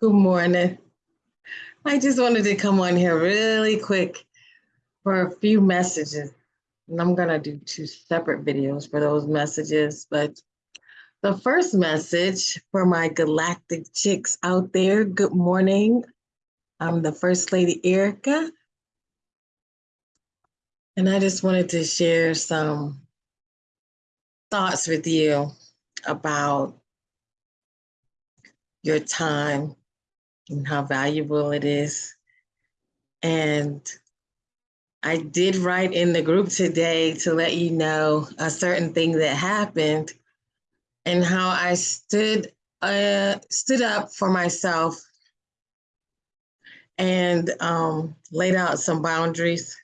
Good morning. I just wanted to come on here really quick for a few messages. And I'm gonna do two separate videos for those messages, but the first message for my galactic chicks out there, good morning. I'm the First Lady Erica. And I just wanted to share some thoughts with you about your time and how valuable it is. And I did write in the group today to let you know a certain thing that happened and how I stood uh, stood up for myself and um, laid out some boundaries.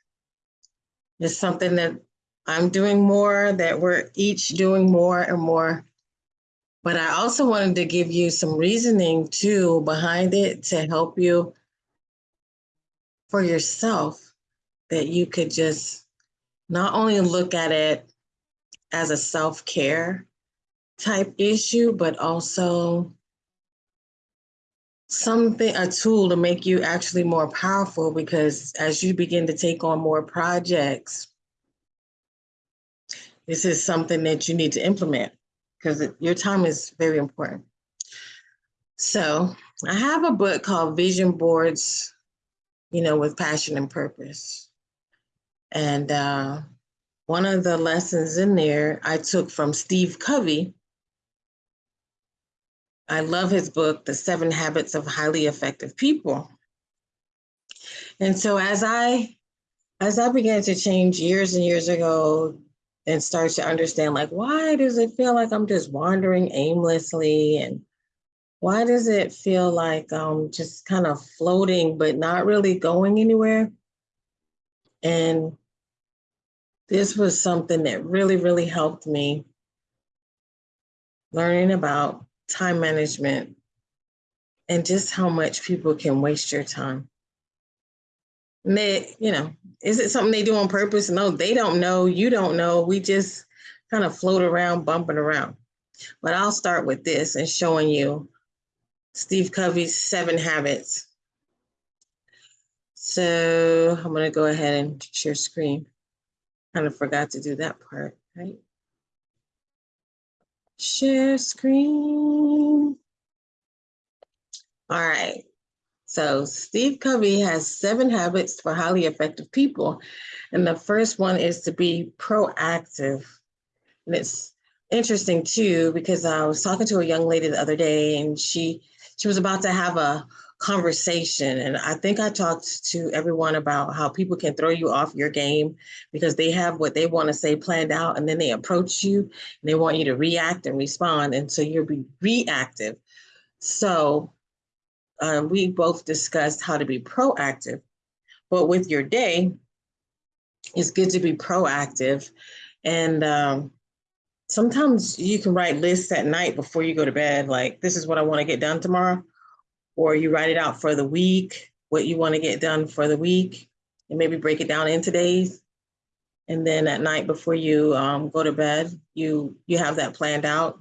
It's something that I'm doing more, that we're each doing more and more. But I also wanted to give you some reasoning too behind it to help you for yourself that you could just not only look at it as a self-care type issue, but also something, a tool to make you actually more powerful because as you begin to take on more projects, this is something that you need to implement because your time is very important. So I have a book called Vision Boards, you know, with passion and purpose. And uh, one of the lessons in there I took from Steve Covey. I love his book, The Seven Habits of Highly Effective People. And so as I as I began to change years and years ago and starts to understand like why does it feel like I'm just wandering aimlessly and why does it feel like I'm just kind of floating but not really going anywhere? And this was something that really, really helped me learning about time management and just how much people can waste your time. And they, you know, is it something they do on purpose? No, they don't know. You don't know. We just kind of float around, bumping around. But I'll start with this and showing you Steve Covey's seven habits. So I'm going to go ahead and share screen. Kind of forgot to do that part, right? Share screen. All right. So Steve Covey has seven habits for highly effective people. And the first one is to be proactive. And it's interesting too, because I was talking to a young lady the other day and she she was about to have a conversation. And I think I talked to everyone about how people can throw you off your game because they have what they want to say planned out and then they approach you and they want you to react and respond. And so you'll be reactive. So um, we both discussed how to be proactive, but with your day, it's good to be proactive. And um, sometimes you can write lists at night before you go to bed, like this is what I want to get done tomorrow or you write it out for the week, what you want to get done for the week, and maybe break it down into days. And then at night before you um, go to bed, you you have that planned out.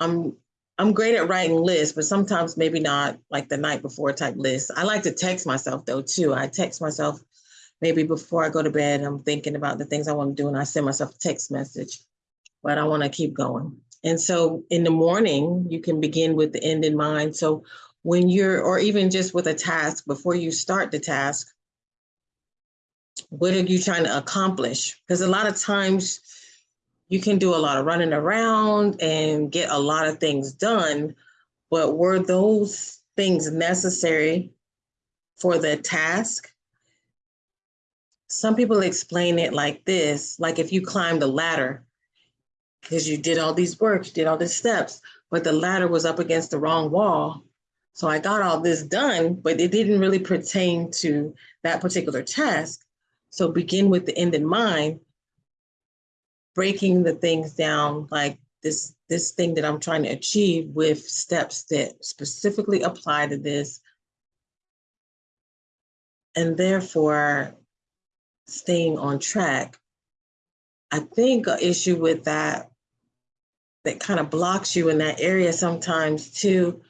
I'm I'm great at writing lists, but sometimes maybe not like the night before type lists. I like to text myself though too. I text myself maybe before I go to bed. I'm thinking about the things I want to do, and I send myself a text message. But I want to keep going. And so in the morning, you can begin with the end in mind. So when you're, or even just with a task, before you start the task, what are you trying to accomplish? Because a lot of times you can do a lot of running around and get a lot of things done, but were those things necessary for the task? Some people explain it like this, like if you climbed a ladder, because you did all these works, you did all these steps, but the ladder was up against the wrong wall. So I got all this done, but it didn't really pertain to that particular task. So begin with the end in mind, breaking the things down like this, this thing that I'm trying to achieve with steps that specifically apply to this. And therefore staying on track. I think an issue with that that kind of blocks you in that area sometimes too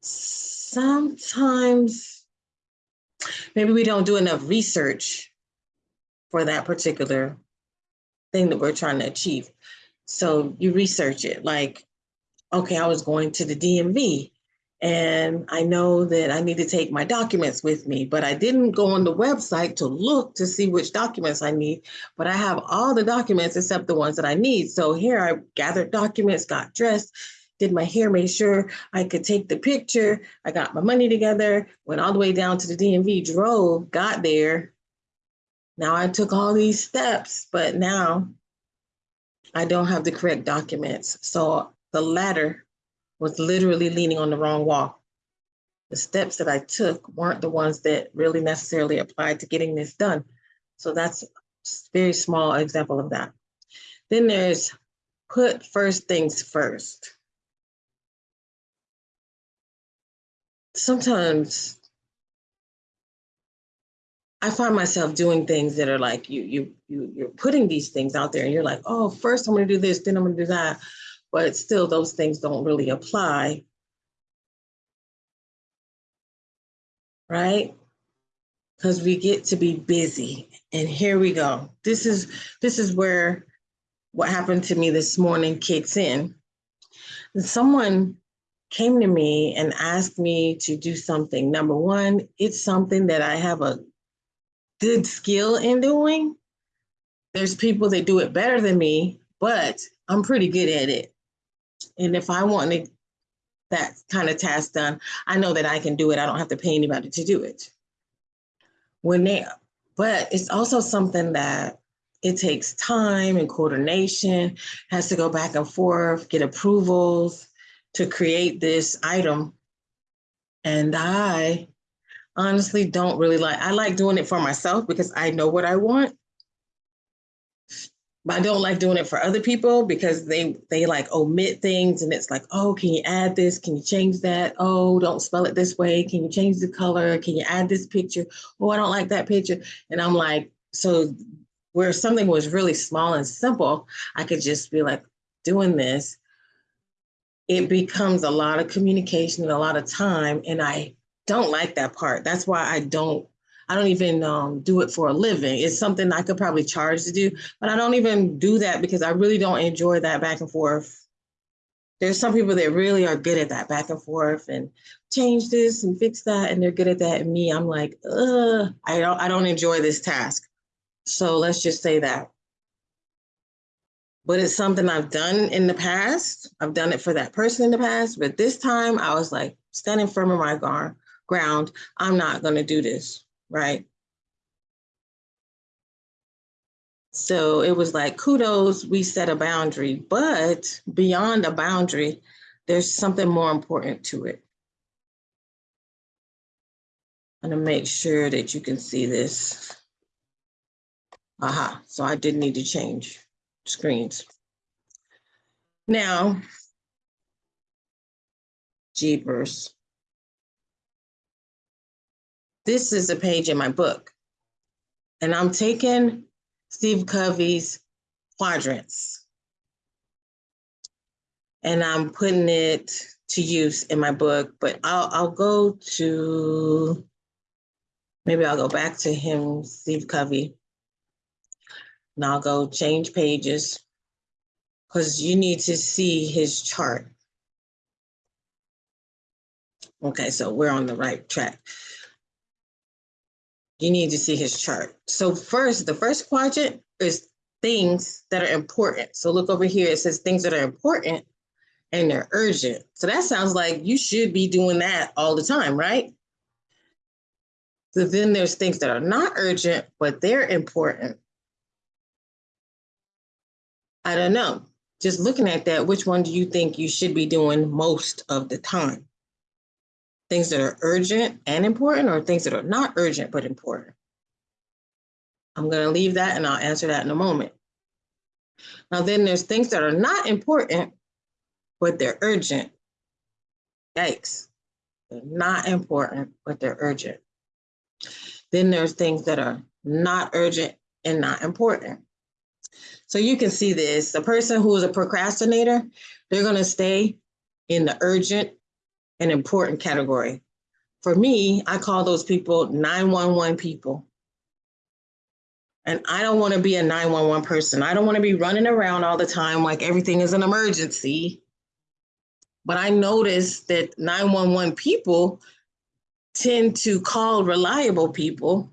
sometimes maybe we don't do enough research for that particular thing that we're trying to achieve. So you research it like, okay, I was going to the DMV and I know that I need to take my documents with me, but I didn't go on the website to look to see which documents I need, but I have all the documents except the ones that I need. So here I gathered documents, got dressed, did my hair, made sure I could take the picture. I got my money together, went all the way down to the DMV, drove, got there. Now I took all these steps, but now I don't have the correct documents. So the ladder was literally leaning on the wrong wall. The steps that I took weren't the ones that really necessarily applied to getting this done. So that's a very small example of that. Then there's put first things first. Sometimes I find myself doing things that are like you you you you're putting these things out there and you're like, oh, first I'm gonna do this, then I'm gonna do that but still those things don't really apply. Right? Because we get to be busy. And here we go. This is this is where what happened to me this morning kicks in. Someone came to me and asked me to do something. Number one, it's something that I have a good skill in doing. There's people that do it better than me, but I'm pretty good at it. And if I want to, that kind of task done, I know that I can do it. I don't have to pay anybody to do it. When they, but it's also something that it takes time and coordination, has to go back and forth, get approvals to create this item. And I honestly don't really like, I like doing it for myself because I know what I want. But I don't like doing it for other people because they they like omit things and it's like, oh, can you add this? Can you change that? Oh, don't spell it this way. Can you change the color? Can you add this picture? Oh, I don't like that picture. And I'm like, so where something was really small and simple, I could just be like doing this. It becomes a lot of communication and a lot of time. And I don't like that part. That's why I don't I don't even um, do it for a living. It's something I could probably charge to do, but I don't even do that because I really don't enjoy that back and forth. There's some people that really are good at that back and forth and change this and fix that, and they're good at that. And me, I'm like, I don't, I don't enjoy this task. So let's just say that. But it's something I've done in the past. I've done it for that person in the past, but this time I was like standing firm in my ground. I'm not going to do this right? So it was like, kudos, we set a boundary, but beyond a boundary, there's something more important to it. I'm gonna make sure that you can see this. Aha, so I did need to change screens. Now, Jeepers. This is a page in my book. And I'm taking Steve Covey's quadrants and I'm putting it to use in my book, but I'll, I'll go to, maybe I'll go back to him, Steve Covey. And I'll go change pages because you need to see his chart. Okay, so we're on the right track you need to see his chart. So first, the first quadrant is things that are important. So look over here, it says things that are important and they're urgent. So that sounds like you should be doing that all the time, right? So then there's things that are not urgent, but they're important. I don't know. Just looking at that, which one do you think you should be doing most of the time? Things that are urgent and important or things that are not urgent but important? I'm going to leave that and I'll answer that in a moment. Now, then there's things that are not important, but they're urgent. Yikes. They're not important, but they're urgent. Then there's things that are not urgent and not important. So you can see this, the person who is a procrastinator, they're going to stay in the urgent an important category. For me, I call those people 911 people. And I don't want to be a 911 person. I don't want to be running around all the time like everything is an emergency. But I noticed that 911 people tend to call reliable people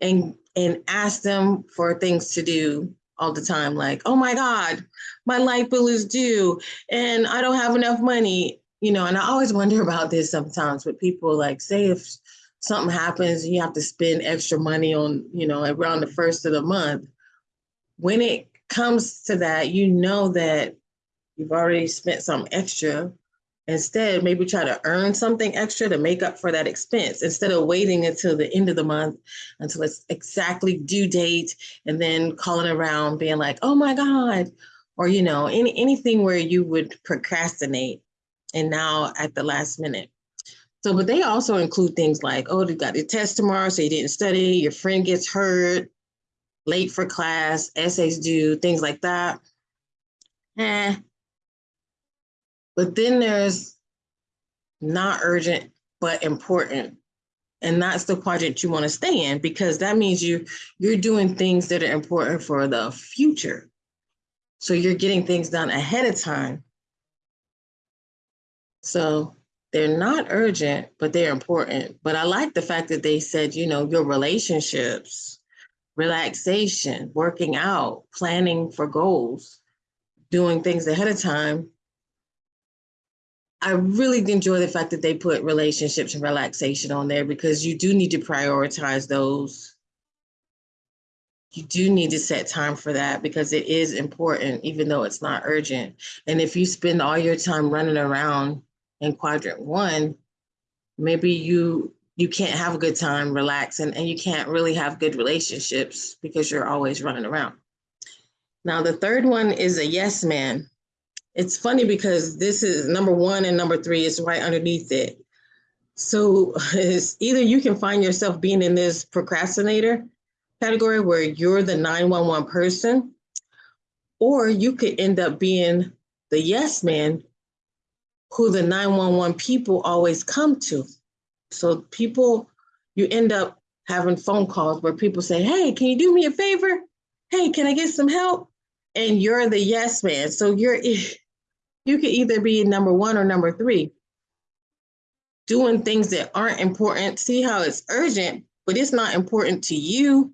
and and ask them for things to do all the time like oh my god my light bill is due and i don't have enough money you know and i always wonder about this sometimes with people like say if something happens you have to spend extra money on you know around the first of the month when it comes to that you know that you've already spent some extra. Instead, maybe try to earn something extra to make up for that expense instead of waiting until the end of the month until it's exactly due date and then calling around being like, oh my God, or you know, any anything where you would procrastinate and now at the last minute. So, but they also include things like, oh, you got your test tomorrow, so you didn't study, your friend gets hurt, late for class, essays due, things like that. Eh, but then there's not urgent, but important. And that's the quadrant you want to stay in because that means you you're doing things that are important for the future. So you're getting things done ahead of time. So they're not urgent, but they're important. But I like the fact that they said, you know, your relationships, relaxation, working out, planning for goals, doing things ahead of time I really enjoy the fact that they put relationships and relaxation on there because you do need to prioritize those. You do need to set time for that because it is important, even though it's not urgent. And if you spend all your time running around in quadrant one, maybe you you can't have a good time relaxing and you can't really have good relationships because you're always running around. Now, the third one is a yes man. It's funny because this is number one and number three is right underneath it. So it's either you can find yourself being in this procrastinator category where you're the 911 person, or you could end up being the yes man who the 911 people always come to. So people, you end up having phone calls where people say, hey, can you do me a favor? Hey, can I get some help? And you're the yes man. So you're you could either be number one or number three. Doing things that aren't important. See how it's urgent, but it's not important to you.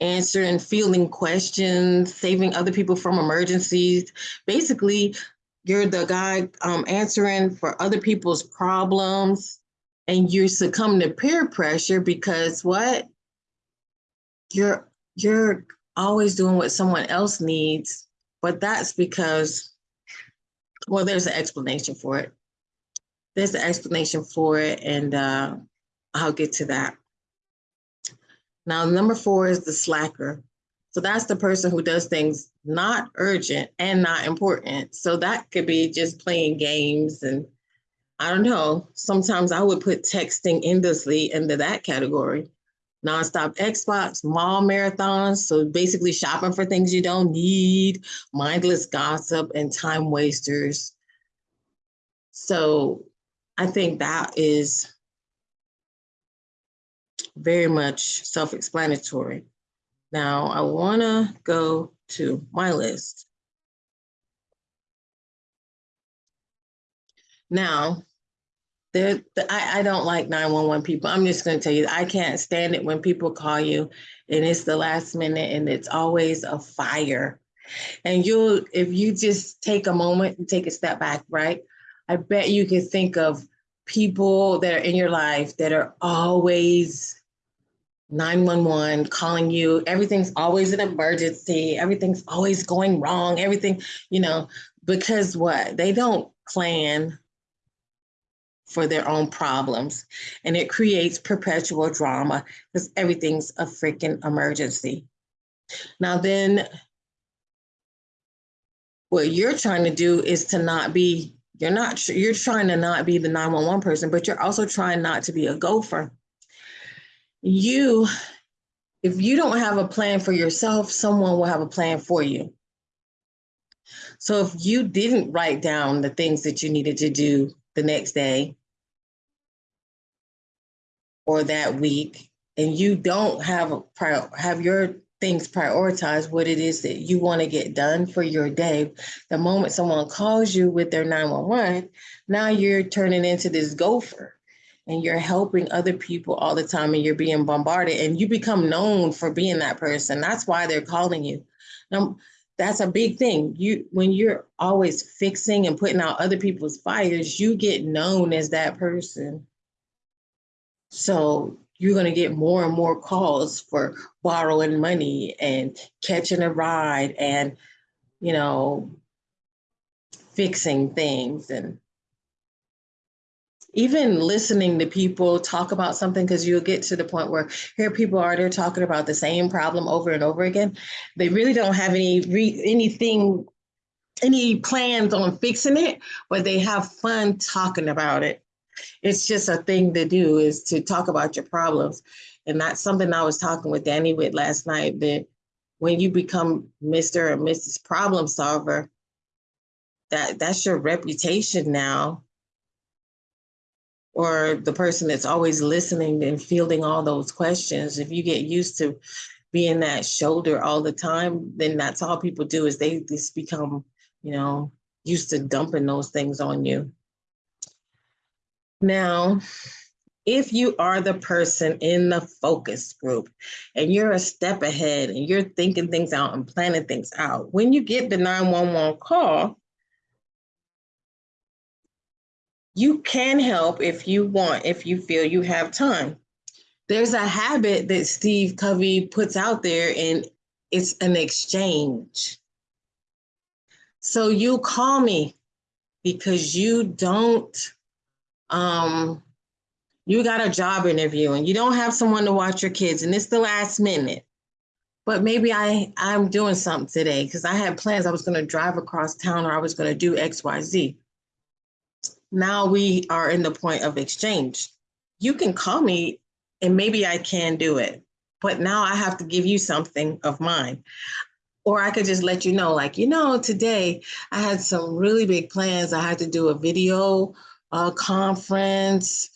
Answering, fielding questions, saving other people from emergencies. Basically, you're the guy um, answering for other people's problems and you succumb to peer pressure because what? You're you're always doing what someone else needs, but that's because well, there's an explanation for it. There's an explanation for it, and uh, I'll get to that. Now, number four is the slacker. So that's the person who does things not urgent and not important. So that could be just playing games and I don't know. Sometimes I would put texting endlessly into that category nonstop Xbox, mall marathons. So basically, shopping for things you don't need, mindless gossip, and time wasters. So I think that is very much self explanatory. Now, I want to go to my list. Now, there, I, I don't like 911 people. I'm just going to tell you, I can't stand it when people call you and it's the last minute and it's always a fire. And you'll, if you just take a moment and take a step back, right? I bet you can think of people that are in your life that are always 911 calling you. Everything's always an emergency. Everything's always going wrong. Everything, you know, because what? They don't plan for their own problems. And it creates perpetual drama because everything's a freaking emergency. Now, then, what you're trying to do is to not be, you're not, you're trying to not be the 911 person, but you're also trying not to be a gopher. You, if you don't have a plan for yourself, someone will have a plan for you. So if you didn't write down the things that you needed to do the next day or that week, and you don't have a prior, have your things prioritized, what it is that you want to get done for your day, the moment someone calls you with their 911, now you're turning into this gopher and you're helping other people all the time and you're being bombarded and you become known for being that person. That's why they're calling you. Now, that's a big thing. You when you're always fixing and putting out other people's fires, you get known as that person. So you're going to get more and more calls for borrowing money and catching a ride and, you know, fixing things and even listening to people talk about something because you'll get to the point where here people are they're talking about the same problem over and over again they really don't have any re- anything any plans on fixing it but they have fun talking about it it's just a thing to do is to talk about your problems. And that's something I was talking with Danny with last night that when you become Mr. or Mrs. Problem Solver, that that's your reputation now. Or the person that's always listening and fielding all those questions. If you get used to being that shoulder all the time, then that's all people do is they just become, you know, used to dumping those things on you. Now, if you are the person in the focus group and you're a step ahead and you're thinking things out and planning things out, when you get the 911 call, you can help if you want, if you feel you have time. There's a habit that Steve Covey puts out there, and it's an exchange. So you call me because you don't um, you got a job interview and you don't have someone to watch your kids and it's the last minute but maybe i i'm doing something today because i had plans i was going to drive across town or i was going to do xyz now we are in the point of exchange you can call me and maybe i can do it but now i have to give you something of mine or i could just let you know like you know today i had some really big plans i had to do a video uh, conference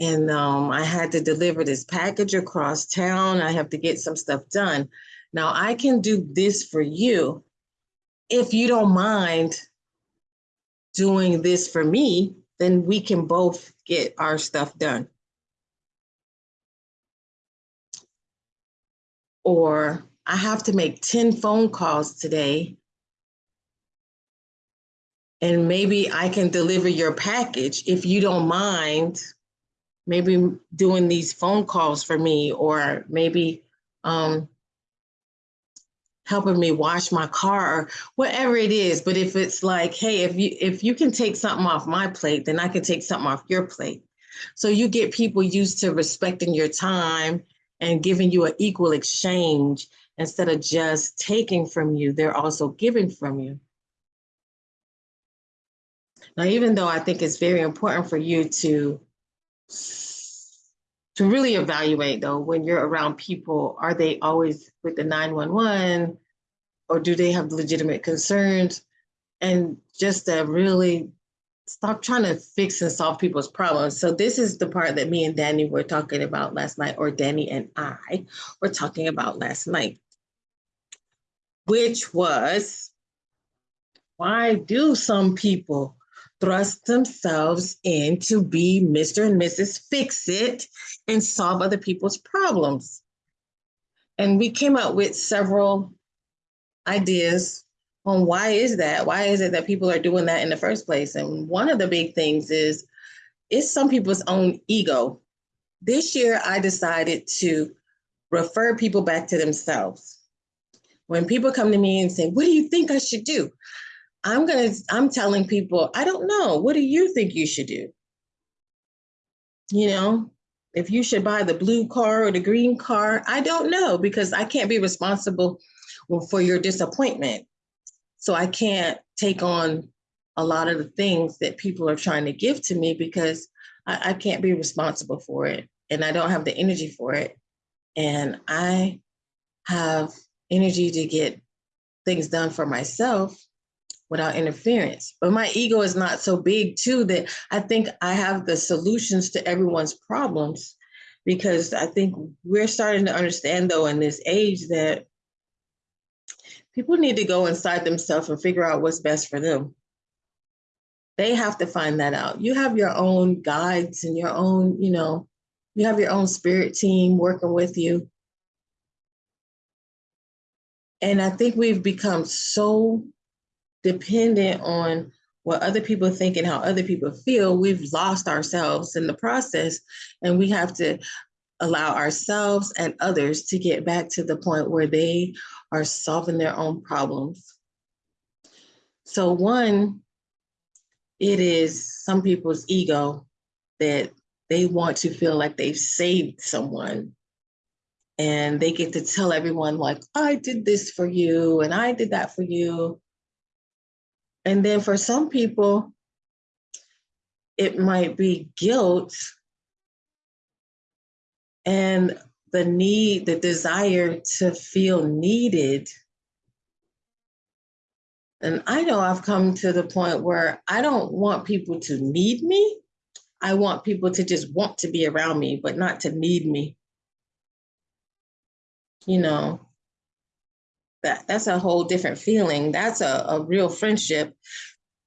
and um, I had to deliver this package across town. I have to get some stuff done. Now I can do this for you if you don't mind doing this for me, then we can both get our stuff done. Or I have to make 10 phone calls today and maybe I can deliver your package if you don't mind maybe doing these phone calls for me or maybe um, helping me wash my car or whatever it is. But if it's like hey if you if you can take something off my plate then i can take something off your plate. So you get people used to respecting your time and giving you an equal exchange instead of just taking from you they're also giving from you. Now, even though I think it's very important for you to to really evaluate though when you're around people, are they always with the 911 or do they have legitimate concerns? And just to really stop trying to fix and solve people's problems. So this is the part that me and Danny were talking about last night, or Danny and I were talking about last night, which was why do some people thrust themselves in to be Mr. and Mrs. Fix It and solve other people's problems. And we came up with several ideas on why is that? Why is it that people are doing that in the first place? And one of the big things is it's some people's own ego. This year, I decided to refer people back to themselves. When people come to me and say, What do you think I should do? I'm to, I'm telling people, I don't know. What do you think you should do? You know, if you should buy the blue car or the green car, I don't know because I can't be responsible for your disappointment. So I can't take on a lot of the things that people are trying to give to me because I, I can't be responsible for it and I don't have the energy for it. And I have energy to get things done for myself without interference. But my ego is not so big too that I think I have the solutions to everyone's problems because I think we're starting to understand though in this age that people need to go inside themselves and figure out what's best for them. They have to find that out. You have your own guides and your own, you know, you have your own spirit team working with you. And I think we've become so dependent on what other people think and how other people feel, we've lost ourselves in the process. And we have to allow ourselves and others to get back to the point where they are solving their own problems. So, one, it is some people's ego that they want to feel like they've saved someone and they get to tell everyone like i did this for you and i did that for you and then for some people, it might be guilt and the need, the desire to feel needed. And I know I've come to the point where I don't want people to need me. I want people to just want to be around me, but not to need me. You know, that that's a whole different feeling. That's a, a real friendship.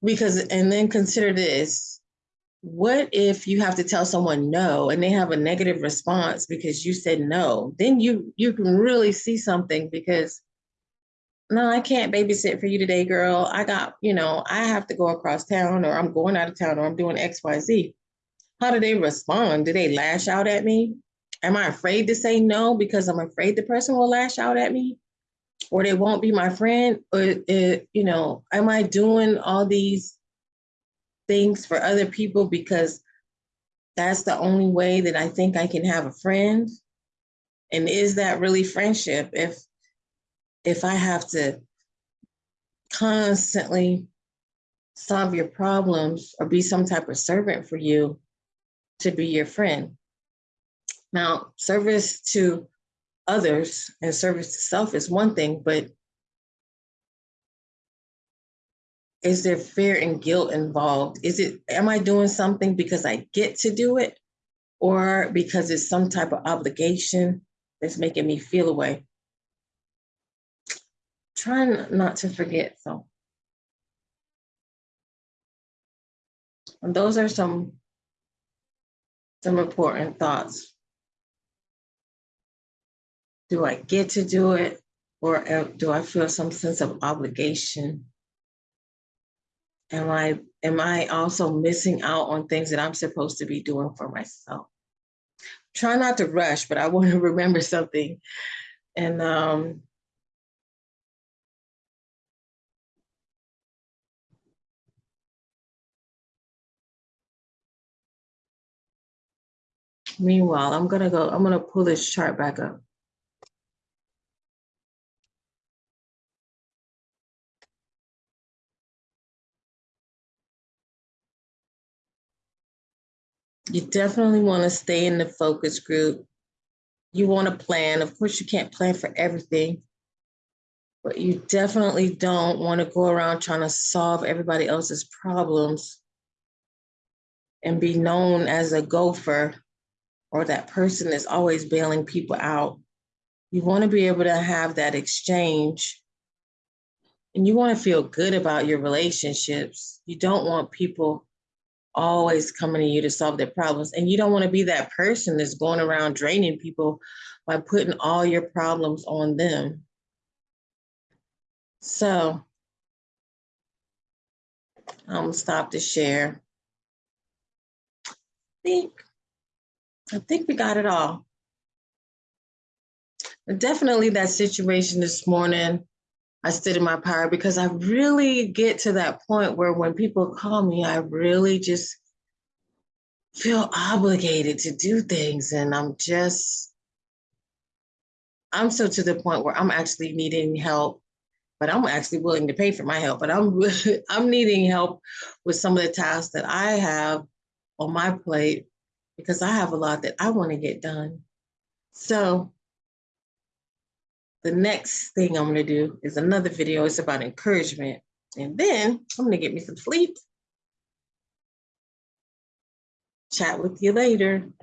Because and then consider this. What if you have to tell someone no and they have a negative response because you said no? Then you you can really see something because no, I can't babysit for you today, girl. I got, you know, I have to go across town or I'm going out of town or I'm doing XYZ. How do they respond? Do they lash out at me? Am I afraid to say no because I'm afraid the person will lash out at me? or they won't be my friend or it, you know am i doing all these things for other people because that's the only way that i think i can have a friend. And is that really friendship if if i have to constantly solve your problems or be some type of servant for you to be your friend? Now service to others and service to self is one thing, but is there fear and guilt involved? Is it, am I doing something because I get to do it or because it's some type of obligation that's making me feel away? Trying not to forget, so. And those are some, some important thoughts do I get to do it or uh, do I feel some sense of obligation? Am I am I also missing out on things that I'm supposed to be doing for myself? Try not to rush, but I want to remember something. And um Meanwhile, I'm gonna go, I'm gonna pull this chart back up. You definitely want to stay in the focus group. You want to plan. Of course, you can't plan for everything, but you definitely don't want to go around trying to solve everybody else's problems and be known as a gopher or that person that's always bailing people out. You want to be able to have that exchange and you want to feel good about your relationships. You don't want people always coming to you to solve their problems. And you don't want to be that person that's going around draining people by putting all your problems on them. So I'm gonna stop the share. I think, I think we got it all. Definitely that situation this morning I stood in my power because I really get to that point where when people call me, I really just feel obligated to do things. And I'm just, I'm so to the point where I'm actually needing help, but I'm actually willing to pay for my help. But I'm I'm needing help with some of the tasks that I have on my plate because I have a lot that I want to get done. So the next thing I'm to do is another video. It's about encouragement. And then I'm gonna get me some sleep. Chat with you later.